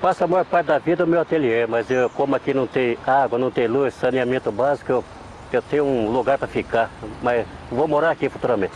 passo a maior parte da vida no meu ateliê, mas eu, como aqui não tem água, não tem luz, saneamento básico, eu, eu tenho um lugar para ficar, mas vou morar aqui futuramente.